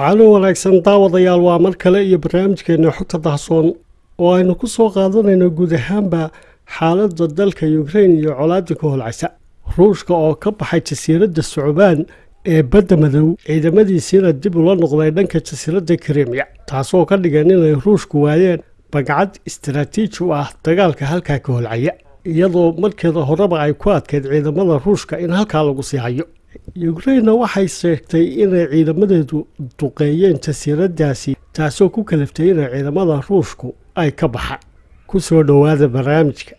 waxaana wanaagsan daawadayaal waa mar kale iyo barnaamijkeena xogta dahsoon oo aynu ku soo qaadanayno guud ahaanba xaaladda dalka ukrain iyo colaadda ka holcaysa. Ruushka oo ka baxay jasiiradda sucbaan ee badda madow ciidamadiisiina dib ula noqday dhanka jasiiradda krimiya taasoo ka dhigan inay ruushku waayeen bagcad istaraatiiji u ah dagaalka halkaa ka holcaya iyadoo markeeda horeba ay ku adkeyd ciidamada ruushka in halkaa lagu sii hayo ukrainna waxay sheegtay inay ciidamadeedu duqeeyeen jasiiraddaasi taasoo ku kalaftay inay ciidamada ruushku ay ka baxaan ku soo dhowaada barnaamijka.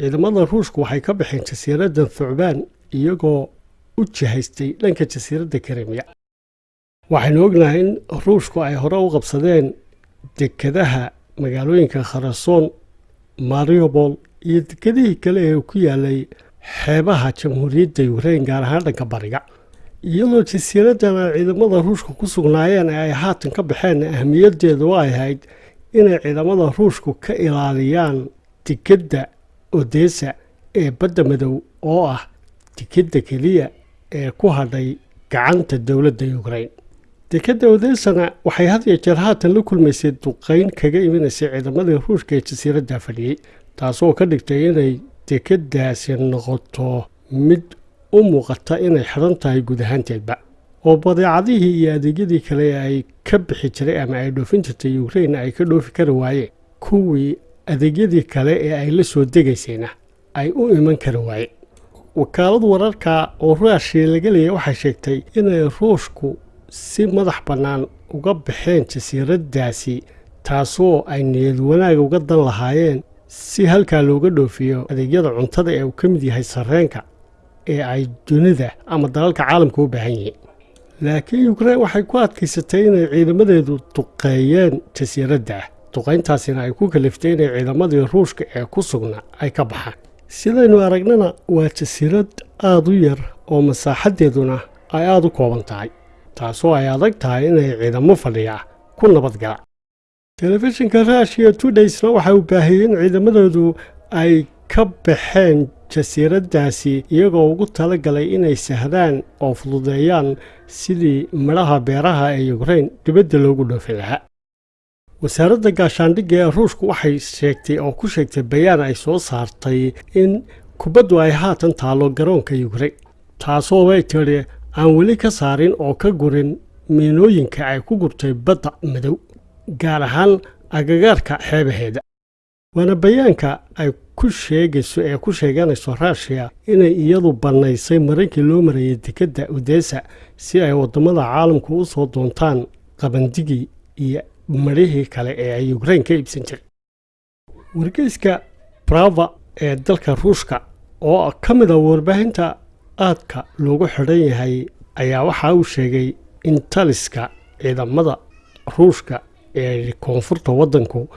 Ciidamada ruushku waxay ka baxeen jasiiradda thucbaan iyagoo u jihaystay dhanka jasiiradda krimiya waxaynu ognahay in ruushku ay hore u qabsadeen dekadaha magaalooyinka kharasoon mariobol iyo dekedihii kale ee ku yaalay xeebaha jamhuuriyadda ukrain gaar ahaan dhanka bariga iyadoo jasiiraddan ay ciidamada ruushka ku sugnaayeen ee ay haatan ka baxeen ahmiyaddeedu ay ahayd inay ciidamada ruushku ka ilaaliyaan dekedda odesa ee badda madow oo ah dekedda keliya ee ku hadhay gacanta dowladda ukrain dekedda odesana waxay had iyo jeer haatan la kulmaysay duqayn kaga imanaysay ciidamadii ruushka ee jasiiradda fadhiyey taasoo ka dhigtay inay dekeddaasi noqoto mid u muuqata inay xidhan tahay guud ahaanteedba. oo badeecadihii iyo adeegyadii kale ay ka bixi jiray ama ay dhoofin jirtay ukrain ay ka dhoofi kari waayeen kuwii adeegyadii kale ee ay la soo degaysayna ay u iman kari waayeen wakaalad wararka oo ruushia laga leeyay waxay sheegtay inay ruushku si madax bannaan uga baxeen jasiiraddaasi taasoo ay niyad wanaaga uga dan lahaayeen si halkaa looga dhoofiyo adeegyada cuntada ee uu ka mid yahay sarreenka ee ay dunida ama dalalka caalamka u baahan yihiin. Laakiin ukrain waxay ku adkaysatay inay ciidamadeedu duqeeyeen jasiiradda duqayntaasina ay ku kaliftay inay ciidamadii ruushka ee ku sugna ay ka baxaan. Sidaynu aragnana waa jasiirad aada u yar oo masaaxaddeeduna ay aada u kooban tahay taasoo ay adag tahay inay ciidamo fadhiya ku nabadgalaan telefishinka ruushiya tudaysna waxa uu baahiyey in ciidamadoodu ay ka baxeen jasiiraddaasi iyagoo ugu tala galay inay sahdaan oo fududeeyaan sidii midhaha beeraha ee ukrain dibadda loogu dhoofin lahaa. Wasaaradda gaashaandhigga ee ruushku waxay sheegtay oo ku sheegtay bayaan ay soo saartay in kubaddu ay haatan taallo garoonka ukrain taasoo way tidhi aan weli ka saarin oo ka gurin miinooyinka ay ku gurtay badda madow gaar ahaan agagaarka xeebaheeda waana bayaanka ay ku sheegayso ee ku sheeganayso ruushiya inay iyadu bannaysay marankii loo marayay dekedda odesa si ay waddamada caalamku u soo doontaan qabandigii iyo marihii kale ee ay ukrain ka iibsan jiray. Wargeyska brava ee dalka ruushka oo ka mid a warbaahinta aadka loogu xidhan yahay ayaa waxa uu sheegay in taliska ciidamada ruushka koonfurta waddanku.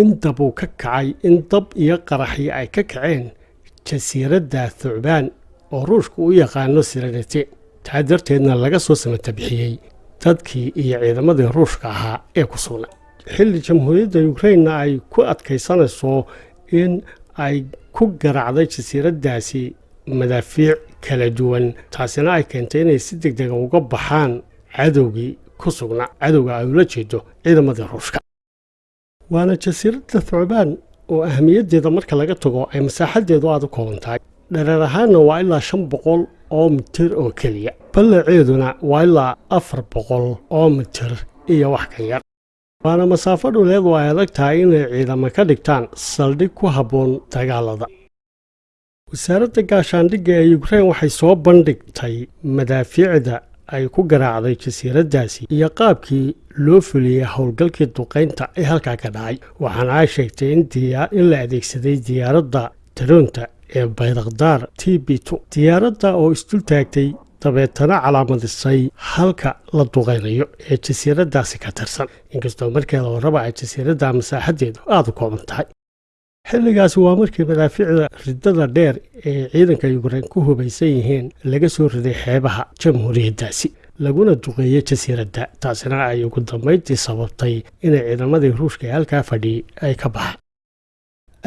In dab uu ka kacay in dab iyo qaraxyo ay ka kaceen jasiiradda thucbaan oo ruushka u yaqaano siranete taa darteedna laga soo samata bixiyey dadkii iyo ciidamadii ruushka ahaa ee ku sugnaa xilli jamhuuriyadda ukrainna ay ku adkaysanayso in ay ku garacday jasiiraddaasi madaafiic kala duwan taasina ay keentay inay si deg dega uga baxaan cadowgii ku sugnaa cadowga ay ula jeedo ciidamadii ruushka. Waana jasiiradda thucbaan oo ahamiyaddeeda marka laga tago ay masaaxaddeedu aada u kooban tahay. Dhareer ahaanna waa ilaa shan boqol oo mitir oo keliya. Ballaceeduna waa ilaa afar boqol oo mitir iyo wax ka yar. Waana masaafo dhuleed oo ay adag tahay inay ciidamo ka dhigtaan saldhig ku habboon dagaalada. Wasaaradda gaashaandhigga ee ukrain waxay soo bandhigtay madaafiicda ay ku garaacday jasiiraddaasi iyo qaabkii loo fuliyey howlgalkii duqaynta ee halkaa ka dhacay. Waxaana ay sheegtay in la adeegsaday diyaaradda taroonta ee baydakdaar t b diyaaradda oo isdul taagtay dabeetana calaamadisay halka la duqaynayo ee jasiiraddaasi ka tirsan. Inkastoo markeeda horeba ay jasiiradda masaaxaddeedu aada u kooban tahay xilligaasi waa markii madaafiicda riddada dheer ee ciidanka yukrain ku hubaysan yihiin laga soo riday xeebaha jamhuuriyaddaasi laguna duqeeyey jasiiradda taasina ay ugu dambayntii sababtay inay ciidamadii ruushka ee halkaa fadhiyey ay ka baxaan.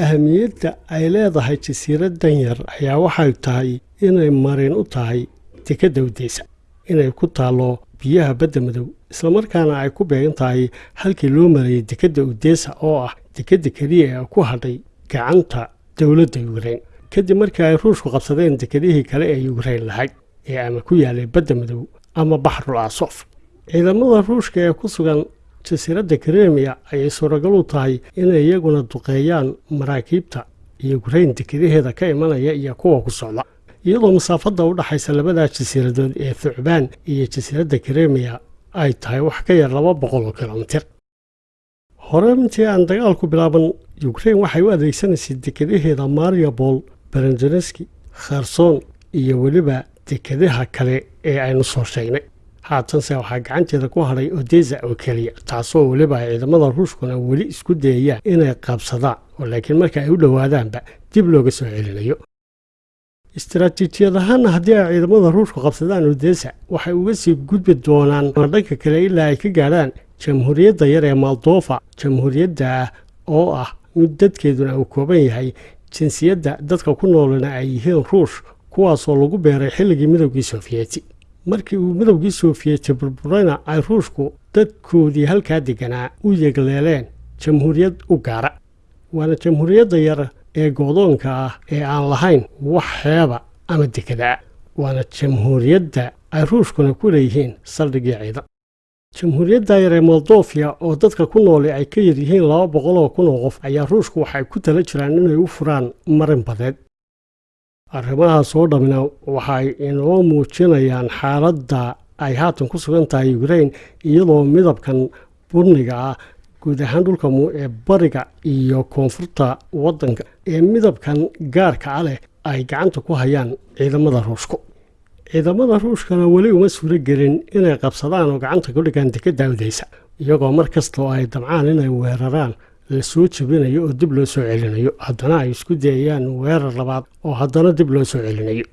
Ahamiyadda ay leedahay jasiiraddan yar ayaa waxay tahay inay marin u tahay dekedda udeysa inay ku taallo biyaha badda madow islamarkaana ay ku beegan tahay halkii loo marayay dekedda udeysa oo ah dekedda keliya ee ku hadhay gacanta dowladda yukrain kadib markii ay ruushku qabsadeen dekedihii kale ee yukrain lahayd ee ama ku yaalay badda madow ama baxrul asof ciidamada ruushka ee ku sugan jasiiradda kremiya ayay suuragal u tahay inay iyaguna duqeeyaan maraakiibta yukrain dekadaheeda ka imanaya iyo kuwa ku socda. Iyadoo masaafadda u dhaxaysa labadaa jasiiradood ee thucbaan iyo jasiiradda kremiya ay tahay wax ka yar laba boqol oo kilomitir. Hore intii aan dagaalku bilaaban yukrain waxay u adeegsanaysay dekadaheeda mariabol berenjeneski kherson iyo weliba dekadaha kale ee aynu soo sheegnay. Haatanse waxaa gacanteeda ku hadhay odesa oo keliya taasoo weliba ay ciidamada ruushkuna weli isku dayayaan inay qabsadaan oo laakiin marka ay u dhowaadaanba dib looga soo celinayo. Istaraatiijiyad ahaanna haddii ay ciidamada ruushku qabsadaan odesa waxay uga sii gudbi doonaan dhanka kale ilaa ay ka gaadhaan jamhuuriyadda yar ee moldofa jamhuuriyadda oo ah dadkeeduna uu kooban yahay. Jinsiyadda dadka ku noolana ay yihiin ruush kuwaasoo lagu beeray xilligii midowgii sofiyeeti markii uu midowgii sofiyeeti burburayna ay ruushku dadkoodii halkaa deganaa u yegleeleen jamhuuriyad u gaara. Waana jamhuuriyadda yar ee goodoonka ah ee aan lahayn wax xeeba ama dekedaa waana jamhuuriyadda ay ruushkuna ku leeyihiin saldhigii ciidan jamhuuriyadda yar ee moldofiya oo dadka ku nooli ay ka yar yihiin laba boqol oo kun oo qof ayaa ruushku waxay ku tala jiraan inay u furaan marin badeed. Arrimahaas oo dhammina waxay inoo muujinayaan xaaladda ay haatan ku sugan tahay yukrain iyadoo midabkan burniga ah guud ahaan dhulka ee bariga iyo koonfurta waddanka ee midabkan gaarka a leh ay gacanta ku hayaan ciidamada ruushku ciidamada ruushkana weli uma suuro gelin inay qabsadaan oo gacanta ku dhigaan dekedda udeysa iyagoo mar kasta oo ay damcaan inay weeraraan la soo jebinayo oo dib loo soo celinayo. Haddana ay isku dayayaan weerar labaad oo haddana dib loo soo celinayo